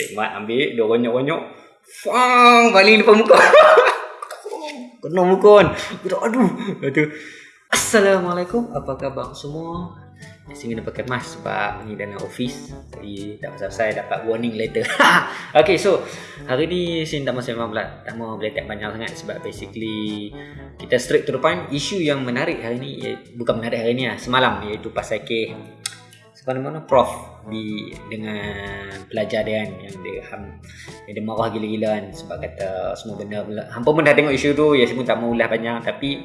Cik Mat ambil Dia ronyok-ronyok. Fang Baling depan muka. Kena muka kan? Aduh. Tu Assalamualaikum Apa khabar semua? Sini kena pakai mask sebab ni dalam office Jadi tak pasal saya dapat warning later Okay so Hari ni sini tak mahu memang Tak mahu beletak banyak sangat Sebab basically Kita straight to the point. Isu yang menarik hari ni Bukan menarik hari ni lah Semalam iaitu pasal ke Sebenarnya mana prof di dengan pelajar dia kan yang dia ham yang dia marah gila-gila kan sebab kata semua benda hampa pun dah tengok isu tu ya semua tak mau ulah banyak tapi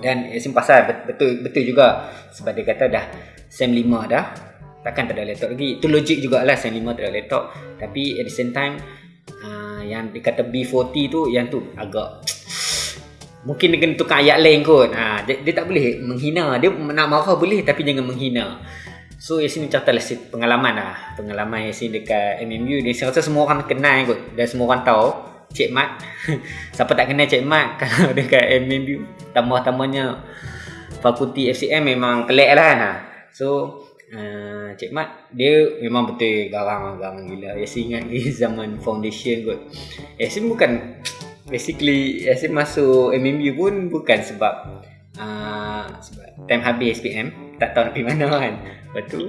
dan Yasin pasal betul betul juga. Sebab dia kata dah SEM 5 dah takkan tak ada laptop lagi. Itu logik jugalah SEM 5 tak ada laptop. Tapi at the same time uh, yang dikata B40 tu yang tu agak mungkin dia kena tukar ayat lain kot. Ha, dia, dia tak boleh menghina. Dia nak marah boleh tapi jangan menghina So Yasin contoh lah pengalaman lah. Pengalaman Yasin dekat MMU Saya rasa semua orang kenal kot. Dan semua orang tahu Cik Mat. Siapa tak kenal Cik Mat? Kalau dekat MMU Tambah-tambahnya Fakulti FCM memang pelik lah. Kan So uh, Cik Mat Dia memang betul garang-garang gila. Yasin ingat ni zaman foundation kot. Yasin bukan Basically Yasin masuk MMU pun Bukan sebab uh, Sebab time habis SPM Tak tahu nak pergi mana kan Lepas tu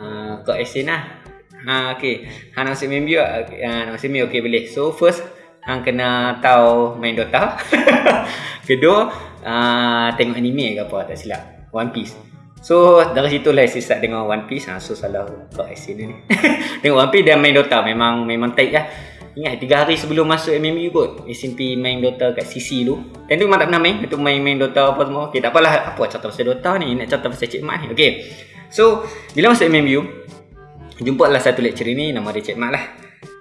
uh, Kau Yasin lah Ha okey. Hang nak masuk MMU ah nak MMU okey boleh. So first hang kena tahu main Dota. Kedua uh, tengok anime ke apa tak silap. One Piece. So dari situ lah saya start dengan One Piece. Ha, so salah kau asin ni. tengok One Piece dan main Dota memang memang tight lah. Ingat tiga hari sebelum masuk MMU kot SMP main Dota kat CC tu. Dan tu memang tak pernah main Itu main-main Dota apa semua. Okay tak apalah Apa cerita pasal Dota ni Nak cerita pasal Cik Mat ni Okay So Bila masuk MMU jumpa lah satu lecturer ni nama dia Cik Mat lah.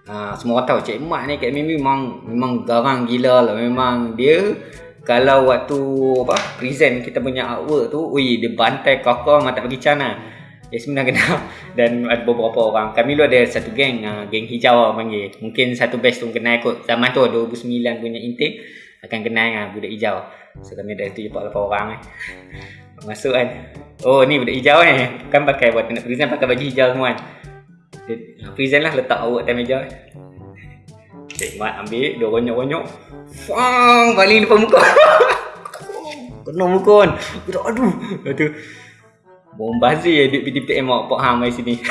Uh, semua orang tahu Cik Mat ni kat MMU memang memang garang gila lah memang dia kalau waktu apa present kita punya artwork tu ui dia bantai kakak mata bagi cana Ya sebenarnya kenal dan ada beberapa orang. Kami lu ada satu geng, uh, geng hijau lah panggil. Mungkin satu batch tu kenal kot. Zaman tu 2009 punya intake akan kenal dengan budak hijau. So kami ada 78 orang eh. Masuk kan. Oh ni budak hijau ni. Kan pakai buat nak present pakai baju hijau semua kan. Dia present lah letak awak atas meja Cik Mat ambil Dia ronyok-ronyok Fang Baling depan muka Kena muka kan Aduh aduh Bombazir ya Duit PTPM awak Pak Ham mari sini.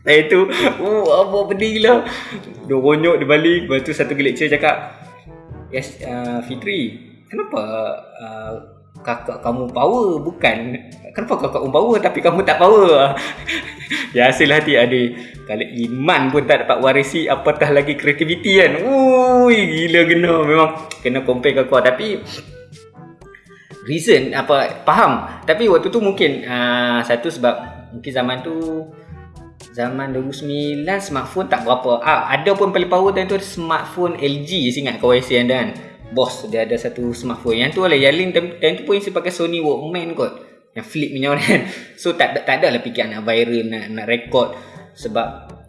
Lepas tu Oh apa pedih gila. Dia ronyok dia balik. Lepas tu satu lecturer cakap Yes uh, Fitri Kenapa uh, kakak kamu power? Bukan. Kenapa kakak kamu power tapi kamu tak power? Hasil hati adik. Kalau iman pun tak dapat warisi apatah lagi kreativiti kan? Ui gila kena. Memang kena compare kakak tapi reason apa faham. Tapi waktu tu mungkin uh, satu sebab mungkin zaman tu zaman 2009 smartphone tak berapa. Ah, ada pun paling power time tu smartphone LG ingat kau YC anda kan. Bos dia ada satu smartphone. Yang tu lah yang lain time, time tu pun isi pakai Sony Walkman kot. Yang flip punya kan. So tak tak ada lah fikir nak viral nak nak record. Sebab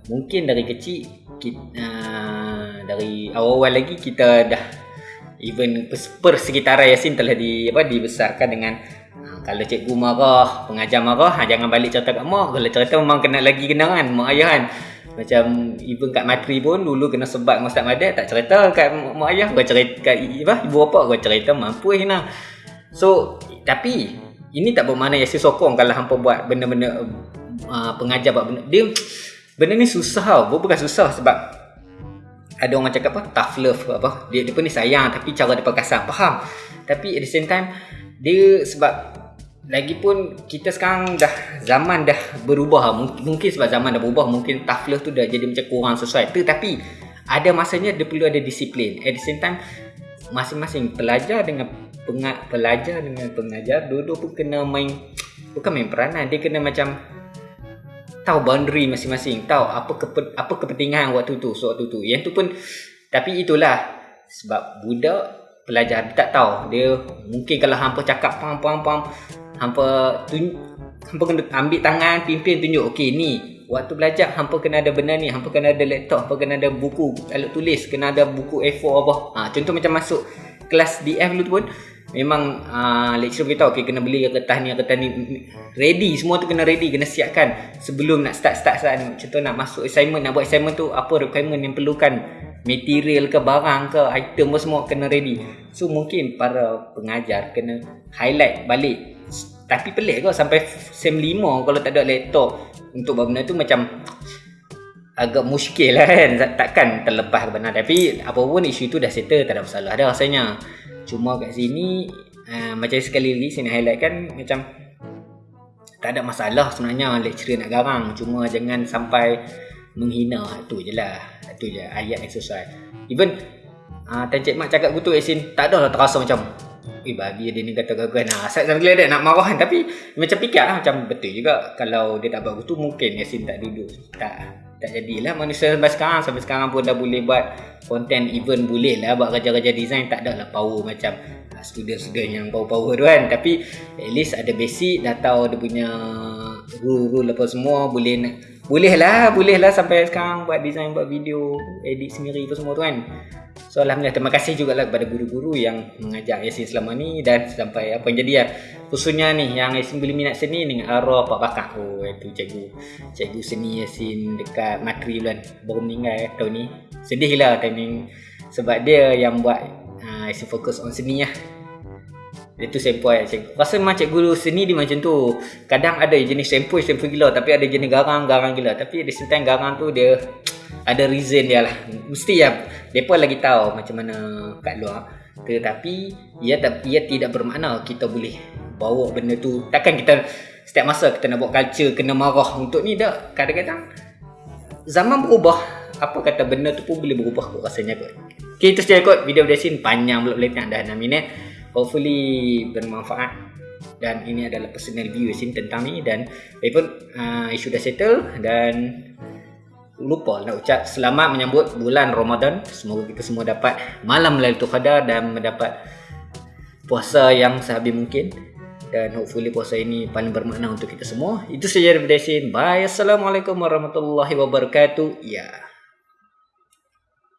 mungkin dari kecil kita, uh, dari awal-awal lagi kita dah even per sekitaran Yasin telah di apa dibesarkan dengan uh, kalau cikgu marah pengajar marah ha, jangan balik cerita kat mak kalau cerita memang kena lagi kena kan mak ayah kan macam even kat matri pun dulu kena sebat dengan Ustaz Madad tak cerita kat mak ayah kau cerita kat apa, ibu apa kau cerita mampu hina. So tapi ini tak bermakna Yasin sokong kalau hampa buat benda-benda uh, pengajar buat benda. Dia benda ni susah tau. Bukan susah sebab ada orang cakap apa tough love apa. Dia dia pun ni sayang tapi cara dia perkasar. Faham? Tapi at the same time dia sebab Lagipun kita sekarang dah zaman dah berubah mungkin sebab zaman dah berubah mungkin tough love tu dah jadi macam kurang sesuai tetapi ada masanya dia perlu ada disiplin at the same time masing-masing pelajar dengan pengat pelajar dengan pengajar dua-dua pun kena main bukan main peranan dia kena macam tahu boundary masing-masing. Tahu apa kepe, apa kepentingan waktu tu waktu tu. Yang tu pun tapi itulah. Sebab budak pelajar dia tak tahu. Dia mungkin kalau hampa cakap pam pam pam hampa tun hampa kena ambil tangan pimpin tunjuk okey ni waktu belajar hampa kena ada benda ni hampa kena ada laptop hampa kena ada buku alat tulis kena ada buku A4 apa. Ha contoh macam masuk kelas DF dulu tu pun memang uh, lecturer beritahu okay, kena beli kertas ni kertas ni ready semua tu kena ready kena siapkan sebelum nak start start start contoh nak masuk assignment nak buat assignment tu apa requirement yang perlukan? Material ke barang ke item semua kena ready. So mungkin para pengajar kena highlight balik. Tapi pelik kau sampai sem 5 kalau tak ada laptop. Untuk buat benda tu macam agak muskil lah kan. Takkan terlepas benar. Tapi apa pun isu tu dah settle tak ada masalah dah rasanya. Cuma kat sini uh, Macam sekali lagi Saya nak highlight kan Macam Tak ada masalah sebenarnya Lecturer nak garang. Cuma jangan sampai Menghina. Itu je lah. Itu je ayat sesuai Even uh, Tan Cik Mak cakap gitu Yasin Tak ada lah terasa macam Eh bagi dia ni kata gagal Nah saya sambil ada nak marah kan. Tapi Macam fikir lah Macam betul juga Kalau dia tak buat gitu Mungkin Yasin tak duduk. Tak tak jadilah manusia sampai sekarang. Sampai sekarang pun dah boleh buat konten even boleh lah buat kerja-kerja design. Tak ada lah power macam ah, student-student yang power-power tu kan. Tapi at least ada basic dah tahu dia punya rule-rule apa semua boleh boleh lah boleh lah sampai sekarang buat design buat video edit sendiri apa semua tu kan So Alhamdulillah terima kasih juga lah kepada guru-guru yang mengajar Yasin selama ni dan sampai apa yang jadi lah. Khususnya ni yang Yasin boleh minat seni ni arwah Pak Bakar. Oh itu cikgu. Cikgu seni Yasin dekat Makri bulan baru meninggal eh, tahun ni. Sedih lah ni. Sebab dia yang buat uh, Yasin fokus on seni lah. Itu sempoi cikgu. Rasa memang cikgu seni dia macam tu. Kadang ada jenis sempoi sempoi gila. Tapi ada jenis garang-garang gila. Tapi di same garang tu dia ada reason dia lah. Mesti ya depa lagi tahu macam mana kat luar. Tetapi ia ia tidak bermakna kita boleh bawa benda tu. Takkan kita setiap masa kita nak buat culture kena marah untuk ni dah kadang-kadang zaman berubah apa kata benda tu pun boleh berubah kot rasanya kot. Okay, itu saja kot. Video sini panjang belum boleh dah 6 minit hopefully bermanfaat dan ini adalah personal view sini tentang ni dan pun uh, isu dah settle dan lupa nak ucap selamat menyambut bulan Ramadan. Semoga kita semua dapat malam Lailatul Qadar dan mendapat puasa yang sehabis mungkin. Dan hopefully puasa ini paling bermakna untuk kita semua. Itu saja dari sini. Bye. Assalamualaikum warahmatullahi wabarakatuh. Ya. Yeah.